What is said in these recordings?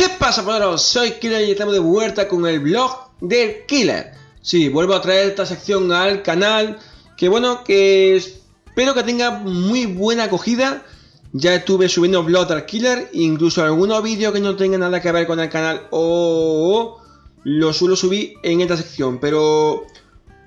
¿Qué pasa, poderos? Soy Killer y estamos de vuelta con el blog del Killer. Sí, vuelvo a traer esta sección al canal, que bueno, que espero que tenga muy buena acogida. Ya estuve subiendo blog del Killer, incluso algunos vídeos que no tengan nada que ver con el canal o lo suelo subir en esta sección, pero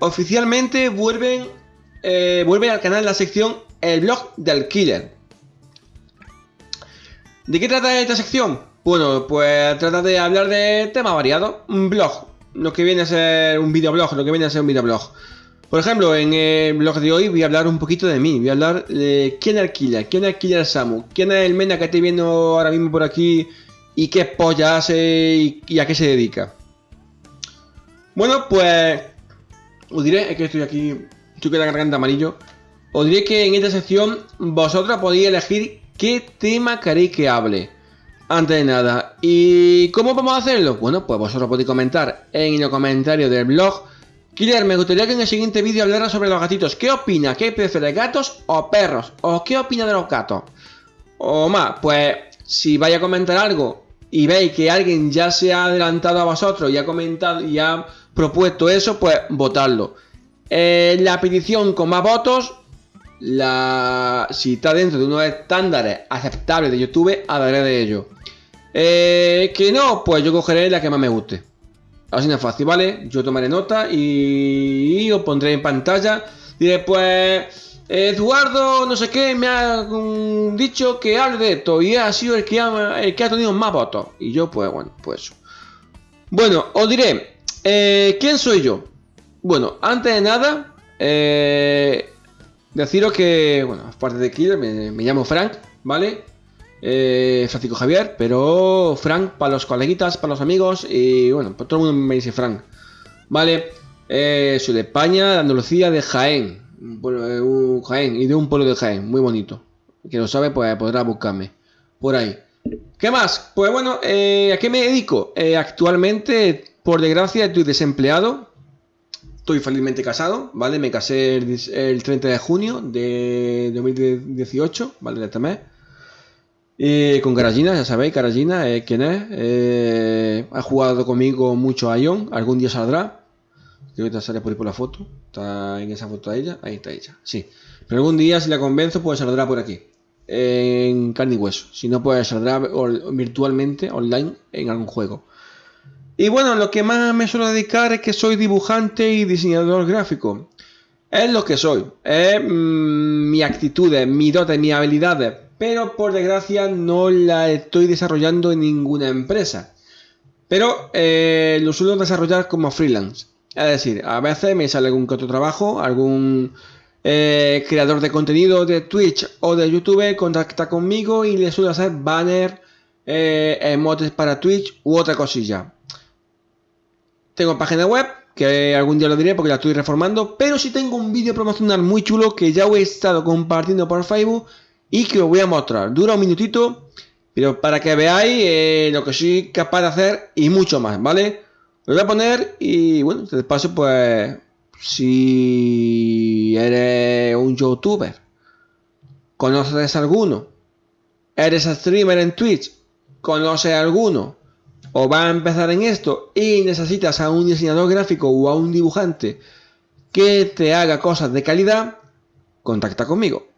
oficialmente vuelven, eh, vuelve al canal la sección El blog del Killer. ¿De qué trata esta sección? Bueno, pues trata de hablar de temas variados. Un blog, lo que viene a ser un videoblog, lo que viene a ser un videoblog. Por ejemplo, en el blog de hoy voy a hablar un poquito de mí. Voy a hablar de quién killer, quién es el Samu, quién es el mena que estoy viendo ahora mismo por aquí y qué polla hace y, a qué se dedica. Bueno, pues os diré, es que estoy aquí, estoy con la garganta amarillo. Os diré que en esta sección vosotros podéis elegir qué tema queréis que hable. Antes de nada, ¿y cómo vamos a hacerlo? Bueno, pues vosotros podéis comentar en los comentarios del blog. Killer, me gustaría que en el siguiente vídeo hablara sobre los gatitos. ¿Qué opina? ¿Qué prefiere, gatos o perros? ¿O qué opina de los gatos? O más, pues si vais a comentar algo y veis que alguien ya se ha adelantado a vosotros y ha comentado y ha propuesto eso, pues votadlo. Eh, la petición con más votos la, si está dentro de unos estándares aceptables de YouTube, hablaré de ello. Eh, que no, pues yo cogeré la que más me guste. Así es fácil, ¿vale? Yo tomaré nota y, os pondré en pantalla. Diré, pues, Eduardo, no sé qué, me ha mm, dicho que hable de esto y ha sido el que ha, el que ha tenido más votos. Y yo, pues, bueno, pues Bueno, os diré, eh, ¿quién soy yo? Bueno, antes de nada, eh, Deciros que, bueno, aparte de Killer, me, llamo Frank, ¿vale? Eh, Francisco Javier, pero Frank para los coleguitas, para los amigos y bueno, pues todo el mundo me dice Frank, ¿vale? Eh, soy de España, de Andalucía, de Jaén, eh, un, Jaén y de un pueblo de Jaén, muy bonito. Quien lo sabe, pues podrá buscarme por ahí. ¿Qué más? Pues bueno, eh, ¿a qué me dedico? actualmente, por desgracia, estoy desempleado, Estoy felizmente casado, ¿vale? Me casé el, 30 de junio de 2018, ¿vale? De este mes. Con Caragina, ya sabéis, Caragina, eh, ¿quién es? Eh, ha jugado conmigo mucho a Ion, algún día saldrá. Creo que sale por ahí por la foto. Está en esa foto de ella. Ahí está ella, sí. Pero algún día, si la convenzo, pues saldrá por aquí. En carne y hueso. Si no, pues saldrá virtualmente, online, en algún juego. Y bueno, lo que más me suelo dedicar es que soy dibujante y diseñador gráfico. Es lo que soy, es mm, mi actitud, mi dote, mi habilidades, pero por desgracia no la estoy desarrollando en ninguna empresa. Pero eh, lo suelo desarrollar como freelance. Es decir, a veces me sale algún otro trabajo, algún eh, creador de contenido de Twitch o de YouTube contacta conmigo y le suelo hacer banner, eh, emotes para Twitch u otra cosilla. Tengo página web, que algún día lo diré porque la estoy reformando, pero sí tengo un vídeo promocional muy chulo que ya he estado compartiendo por Facebook y que os voy a mostrar. Dura un minutito, pero para que veáis eh, lo que soy capaz de hacer y mucho más, ¿vale? Lo voy a poner y bueno, de paso pues si eres un youtuber, conoces alguno, eres streamer en Twitch, conoces alguno, o va a empezar en esto y necesitas a un diseñador gráfico o a un dibujante que te haga cosas de calidad, contacta conmigo.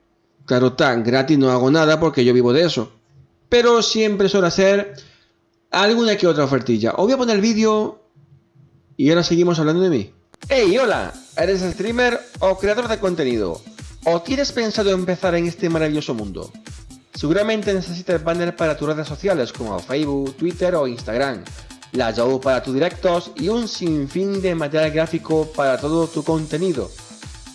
Claro tan gratis no hago nada porque yo vivo de eso. Pero siempre suelo hacer alguna que otra ofertilla. Os voy a poner el vídeo y ahora seguimos hablando de mí. Hey, hola, ¿eres streamer o creador de contenido? ¿O tienes pensado empezar en este maravilloso mundo? Seguramente necesitas banner para tus redes sociales como Facebook, Twitter o Instagram, la Yahoo para tus directos y un sinfín de material gráfico para todo tu contenido.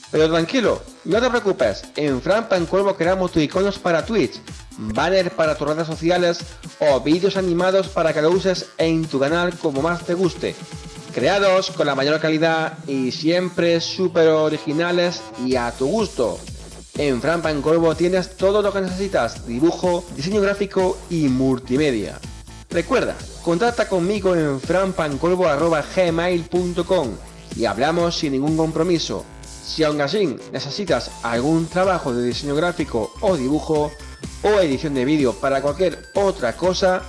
Pero tranquilo, no te preocupes, en Fran Pancuervo creamos tus iconos para Twitch, banner para tus redes sociales o vídeos animados para que lo uses en tu canal como más te guste. Creados con la mayor calidad y siempre súper originales y a tu gusto. En Fran Corvo tienes todo lo que necesitas, dibujo, diseño gráfico y multimedia. Recuerda, contacta conmigo en franpancorvo.gmail.com y hablamos sin ningún compromiso. Si aún así necesitas algún trabajo de diseño gráfico o dibujo o edición de vídeo para cualquier otra cosa,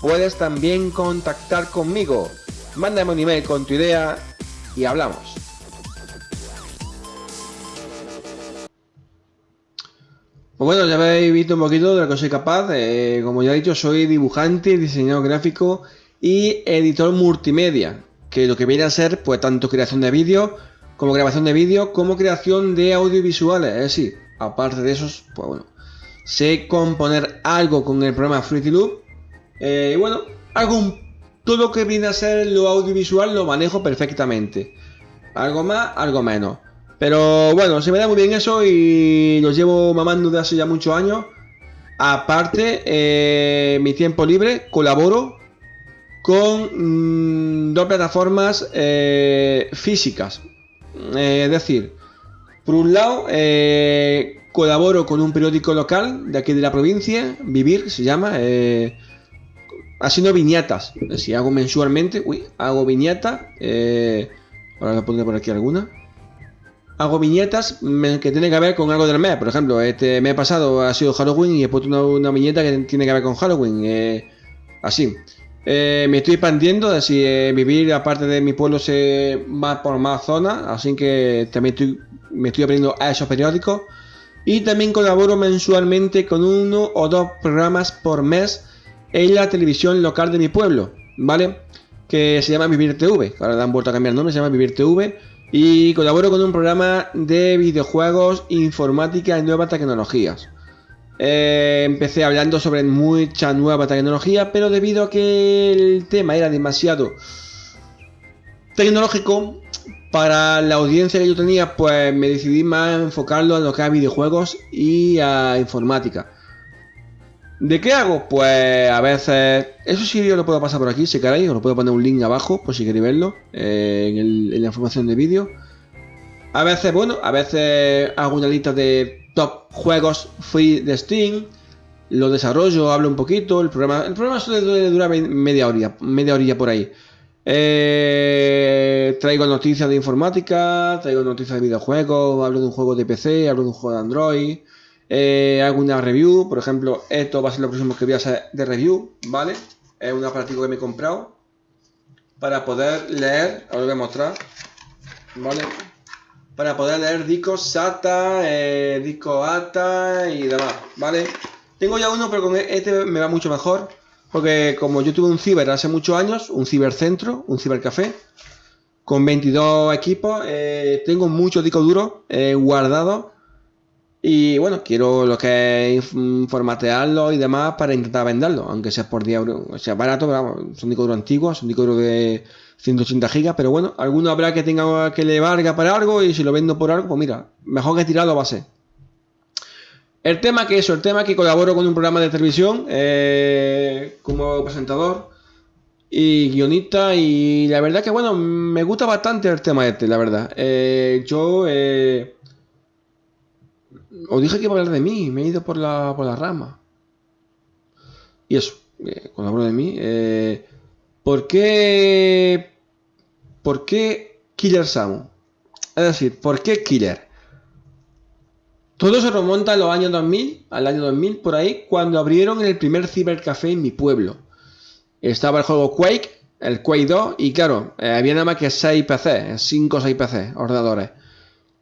puedes también contactar conmigo. Mándame un email con tu idea y hablamos. Pues bueno, ya habéis visto un poquito de lo que soy capaz. Eh, como ya he dicho, soy dibujante, diseñador gráfico y editor multimedia. Que lo que viene a ser, pues, tanto creación de vídeo, como grabación de vídeo, como creación de audiovisuales. Es decir, aparte de esos, pues bueno, sé componer algo con el programa Fruity Loop. Eh, y bueno, algo todo lo que viene a ser lo audiovisual lo manejo perfectamente. Algo más, algo menos. Pero bueno, se me da muy bien eso y lo llevo mamando de hace ya muchos años. Aparte, eh, mi tiempo libre colaboro con mm, dos plataformas eh, físicas. es decir, por un lado, colaboro con un periódico local de aquí de la provincia, Vivir se llama, eh, haciendo viñetas. Si hago mensualmente, uy, hago viñetas, eh, ahora voy pondré por aquí alguna. Hago viñetas que tienen que ver con algo del mes. Por ejemplo, este mes pasado ha sido Halloween y he puesto una, viñeta que tiene que ver con Halloween. Eh, así. Eh, me estoy expandiendo, es decir, vivir aparte de mi pueblo se va por más zonas, así que también estoy, me estoy aprendiendo a esos periódicos. Y también colaboro mensualmente con uno o dos programas por mes en la televisión local de mi pueblo, ¿vale? Que se llama Vivir TV, ahora le han vuelto a cambiar el nombre, se llama Vivir TV. Y colaboro con un programa de videojuegos, informática y nuevas tecnologías. Eh, empecé hablando sobre mucha nueva tecnología, pero debido a que el tema era demasiado tecnológico, para la audiencia que yo tenía, pues me decidí más enfocarlo en lo que es videojuegos y a informática. ¿De qué hago? Pues a veces... Eso sí yo lo puedo pasar por aquí, si queréis, os lo puedo poner un link abajo, por si queréis verlo, eh, en, la información de vídeo. A veces, bueno, a veces hago una lista de top juegos free de Steam, lo desarrollo, hablo un poquito, el programa, el programa suele durar media hora, media horilla por ahí. Eh, traigo noticias de informática, traigo noticias de videojuegos, hablo de un juego de PC, hablo de un juego de Android, eh, hago review, por ejemplo, esto va a ser lo próximo que voy a hacer de review, ¿vale? Es un aparatico que me he comprado para poder leer, lo voy a mostrar, ¿vale? Para poder leer discos SATA, eh, discos ATA y demás, ¿vale? Tengo ya uno, pero con este me va mucho mejor. Porque como yo tuve un ciber hace muchos años, un cibercentro, un cibercafé, con 22 equipos, eh, tengo muchos discos duros eh, guardados. Y bueno, quiero lo que es formatearlo y demás para intentar venderlo, aunque sea por 10 euros, o sea barato, pero son discos antiguos, son discos de 180 gigas, pero bueno, alguno habrá que tenga que le valga para algo y si lo vendo por algo, pues mira, mejor que tirarlo a ser. El tema que eso, el tema que colaboro con un programa de televisión eh, como presentador y guionista y la verdad que bueno, me gusta bastante el tema este, la verdad. Eh, yo eh, os dije que iba a hablar de mí, me he ido por la, por la rama. Y eso, colaboro de mí. ¿Por qué? ¿Por qué Killer Samu? Es decir, ¿por qué Killer? Todo se remonta a los años 2000, al año 2000 por ahí, cuando abrieron el primer cibercafé en mi pueblo. Estaba el juego Quake, el Quake 2, y claro, eh, había nada más que 6 PC, 5 o 6 PC, ordenadores.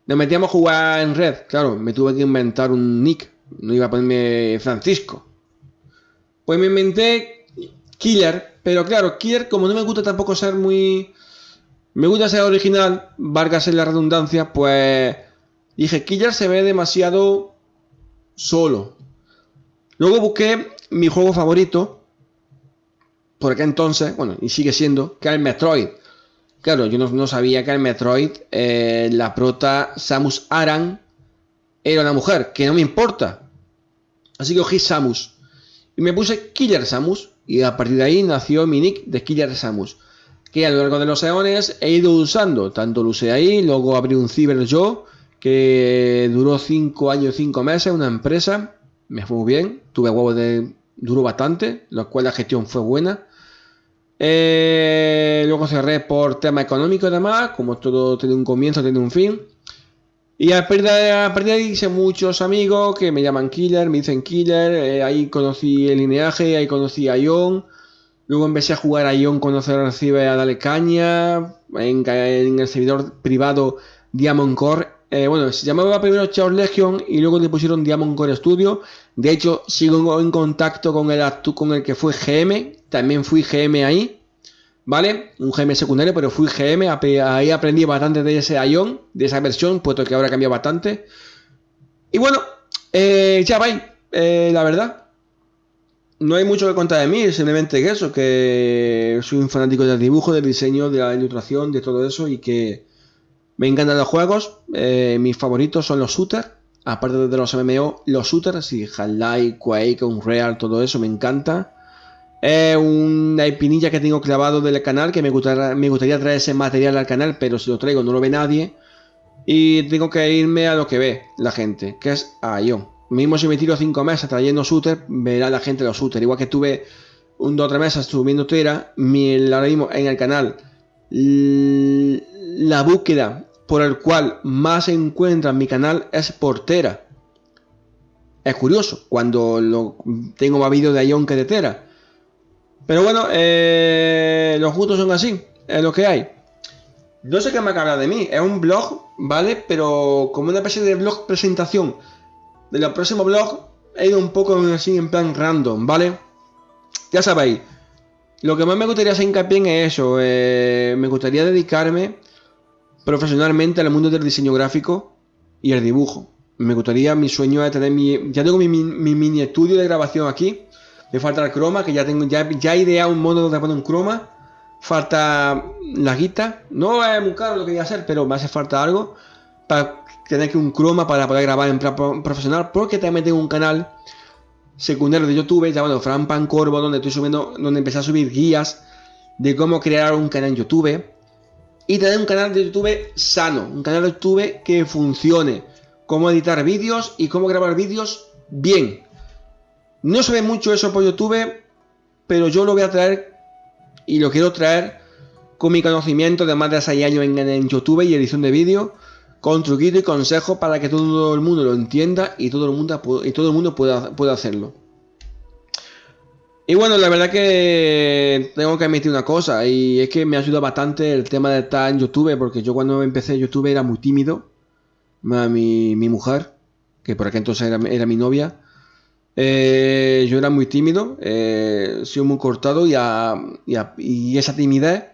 Nos metíamos a jugar en red, claro, me tuve que inventar un nick, no iba a ponerme Francisco. Pues me inventé Killer, pero claro, Killer como no me gusta tampoco ser muy... Me gusta ser original, valga en la redundancia, pues Dije, Killer se ve demasiado solo. Luego busqué mi juego favorito. Por aquel entonces, bueno, y sigue siendo, que es el Metroid. Claro, yo no, sabía que el Metroid, eh, la prota Samus Aran, era una mujer, que no me importa. Así que cogí Samus. Y me puse Killer Samus. Y a partir de ahí nació mi nick de Killer Samus. Que a lo largo de los eones he ido usando. Tanto lo usé ahí, luego abrí un ciber yo que duró 5 años, 5 meses, una empresa, me fue muy bien, tuve huevos de... duró bastante, lo cual la gestión fue buena. Eh, luego cerré por tema económico y demás, como todo tiene un comienzo, tiene un fin. Y a partir, hice muchos amigos que me llaman Killer, me dicen Killer, eh, ahí conocí el lineaje, ahí conocí a Ion. Luego empecé a jugar a Ion se recibe a Dale Caña. En, el servidor privado Diamond Core. Eh, bueno, se llamaba primero Chaos Legion y luego le pusieron Diamond Core Studio. De hecho, sigo en contacto con el, con el que fue GM. También fui GM ahí. ¿Vale? Un GM secundario, pero fui GM. Ahí aprendí bastante de ese Ion, de esa versión, puesto que ahora cambiado bastante. Y bueno, eh, ya va eh, la verdad no hay mucho que contar de mí, simplemente que eso, que soy un fanático del dibujo, del diseño, de la ilustración, de todo eso y que me encantan los juegos. Eh, mis favoritos son los shooters, aparte de los MMO, los shooters, y Half-Life, Quake, Unreal, todo eso me encanta. Es una espinilla que tengo clavado del canal, que me gustaría, me gustaría traer ese material al canal, pero si lo traigo no lo ve nadie. Y tengo que irme a lo que ve la gente, que es a Ion. Mismo si me tiro 5 meses trayendo shooter, verá la gente los shooters. Igual que tuve un 2 o 3 meses subiendo Twitter, ahora mismo en el canal, la búsqueda por el cual más se encuentra en mi canal es por Tera. Es curioso, cuando lo, tengo más vídeos de Ion que de Tera. Pero bueno, eh, los gustos son así, es lo que hay. No sé qué me acaba de mí, es un blog, ¿vale? Pero como una especie de blog presentación de los próximos he ido un poco así en plan random, ¿vale? Ya sabéis, lo que más me gustaría hacer hincapié en es eso, eh, me gustaría dedicarme profesionalmente al mundo del diseño gráfico y el dibujo. Me gustaría, mi sueño es tener mi... Ya tengo mi, mini estudio de grabación aquí. Me falta el croma, que ya tengo ya, ya he ideado un modo de poner un croma. Falta la guita. No es muy caro lo que voy a hacer, pero me hace falta algo. Para tener que un croma para poder grabar en plan profesional, porque también tengo un canal secundario de YouTube llamado Fran Pancorvo, donde estoy subiendo, donde empecé a subir guías de cómo crear un canal en YouTube y tener un canal de YouTube sano, un canal de YouTube que funcione, cómo editar vídeos y cómo grabar vídeos bien. No se ve mucho eso por YouTube, pero yo lo voy a traer y lo quiero traer con mi conocimiento de más de 6 años en, en YouTube y edición de vídeo con truquito y consejo para que todo el mundo lo entienda y todo el mundo, y todo el mundo pueda, pueda hacerlo. Y bueno, la verdad que tengo que admitir una cosa, y es que me ayuda bastante el tema de estar en YouTube, porque yo cuando empecé YouTube era muy tímido. Mi, mi mujer, que por aquel entonces era, mi novia, eh, yo era muy tímido, eh, soy muy cortado y, y esa timidez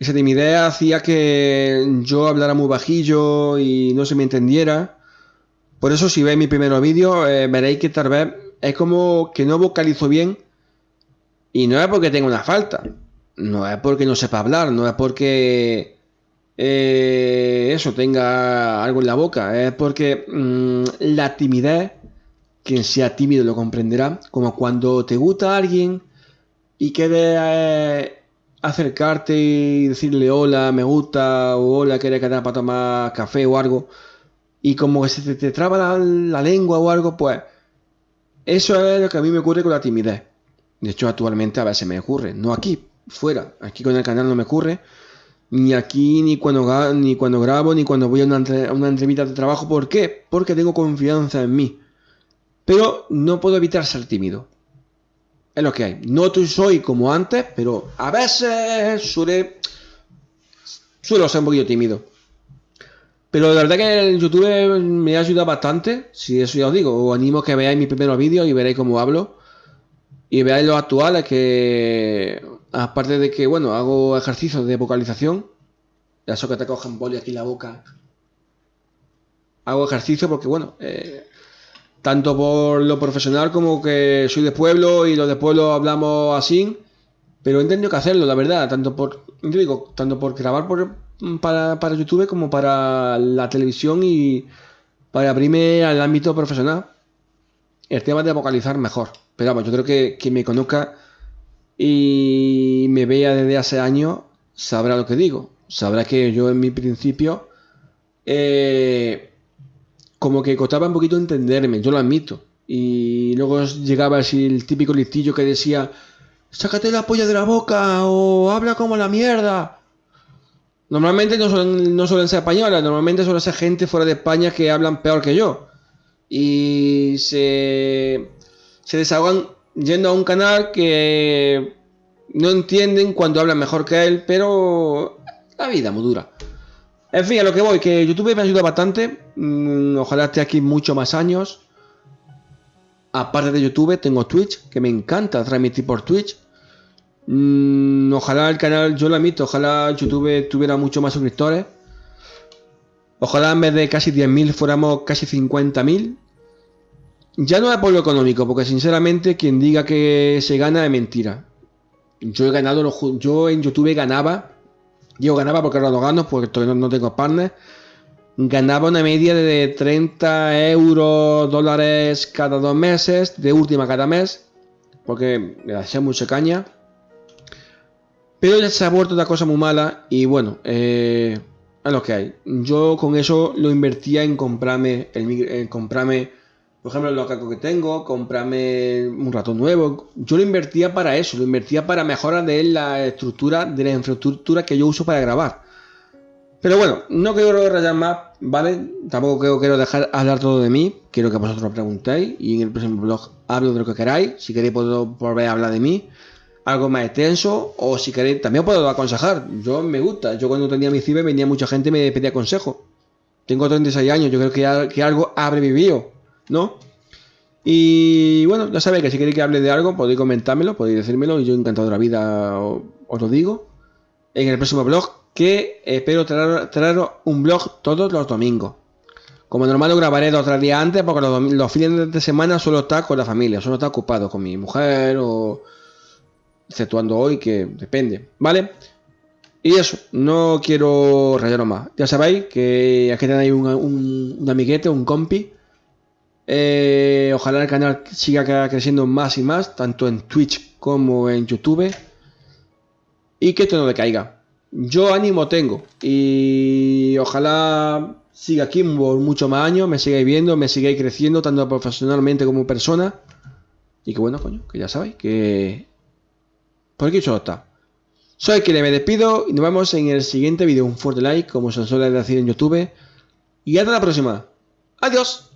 esa timidez hacía que yo hablara muy bajillo y no se me entendiera. Por eso si veis mi primer vídeo eh, veréis que tal vez es como que no vocalizo bien. Y no es porque tenga una falta. No es porque no sepa hablar. No es porque eh, eso tenga algo en la boca. Es porque mm, la timidez, quien sea tímido lo comprenderá. Como cuando te gusta alguien y quede... Eh, acercarte y decirle hola, me gusta, o hola, quiere quedar para tomar café o algo, y como que se te, traba la, lengua o algo, pues eso es lo que a mí me ocurre con la timidez. De hecho, actualmente a veces me ocurre, no aquí, fuera, aquí con el canal no me ocurre, ni aquí, ni cuando, ni cuando grabo, ni cuando voy a una, una entrevista de trabajo. ¿Por qué? Porque tengo confianza en mí. Pero no puedo evitar ser tímido es lo que hay. No soy como antes, pero a veces suele, suelo ser un poquito tímido. Pero la verdad que el YouTube me ha ayudado bastante. Si eso ya os digo, os animo a que veáis mis primeros vídeos y veréis cómo hablo. Y veáis los actuales que, aparte de que, bueno, hago ejercicios de vocalización. Eso que te cojan boli aquí la boca. Hago ejercicio porque, bueno, eh, tanto por lo profesional como que soy de pueblo y los de pueblo hablamos así, pero he tenido que hacerlo, la verdad, tanto por, digo, tanto por grabar por, para, para, YouTube como para la televisión y para abrirme al ámbito profesional. El tema de vocalizar mejor. Pero vamos, yo creo que quien me conozca y me vea desde hace años sabrá lo que digo. Sabrá que yo en mi principio eh, como que costaba un poquito entenderme, yo lo admito. Y luego llegaba así el típico listillo que decía, sácate la polla de la boca o habla como la mierda. Normalmente no suelen, no suelen ser españolas, normalmente suelen ser gente fuera de España que hablan peor que yo. Y se, se desahogan yendo a un canal que no entienden cuando hablan mejor que él, pero la vida muy dura. En fin, a lo que voy, que YouTube me ayuda bastante. Mm, ojalá esté aquí muchos más años. Aparte de YouTube, tengo Twitch, que me encanta transmitir por Twitch. Mm, ojalá el canal, yo lo admito, ojalá YouTube tuviera mucho más suscriptores. Ojalá en vez de casi 10.000 fuéramos casi 50.000. Ya no es por lo económico, porque sinceramente quien diga que se gana es mentira. Yo he ganado, yo en YouTube ganaba, yo ganaba porque ahora no gano, porque todavía no, tengo partner. Ganaba una media de 30 euros, dólares cada dos meses, de última cada mes, porque me hacía mucha caña. Pero ya se ha vuelto una cosa muy mala y bueno, eh, a lo que hay. Yo con eso lo invertía en comprarme, el, en comprarme, por ejemplo, los cacos que tengo, comprarme un ratón nuevo. Yo lo invertía para eso, lo invertía para mejorar de la estructura, de la infraestructura que yo uso para grabar. Pero bueno, no quiero rayar más, ¿vale? Tampoco quiero dejar hablar todo de mí. Quiero que vosotros preguntéis y en el próximo blog hablo de lo que queráis. Si queréis puedo volver a hablar de mí algo más extenso o si queréis, también puedo aconsejar. Yo me gusta. Yo cuando tenía mi CIBE venía mucha gente y me pedía consejo. Tengo 36 años, yo creo que, que algo habré vivido, ¿no? Y bueno, ya sabéis que si queréis que hable de algo, podéis comentármelo, podéis decírmelo y yo encantado la vida os, lo digo. En el próximo blog, que espero traer, un blog todos los domingos. Como normal lo grabaré dos o tres días antes porque los, los fines de semana suelo estar con la familia, suelo estar ocupado con mi mujer o exceptuando hoy, que depende, ¿vale? Y eso, no quiero rayaros más. Ya sabéis que aquí tenéis un, un, amiguete, un compi. Eh, ojalá el canal siga creciendo más y más, tanto en Twitch como en YouTube. Y que esto no decaiga. Yo ánimo tengo. Y ojalá siga aquí por más años, me sigáis viendo, me sigáis creciendo, tanto profesionalmente como persona. Y que bueno, coño, que ya sabéis que por aquí solo está. Soy quien me despido y nos vemos en el siguiente vídeo. Un fuerte like, como se suele decir en YouTube. Y hasta la próxima. Adiós.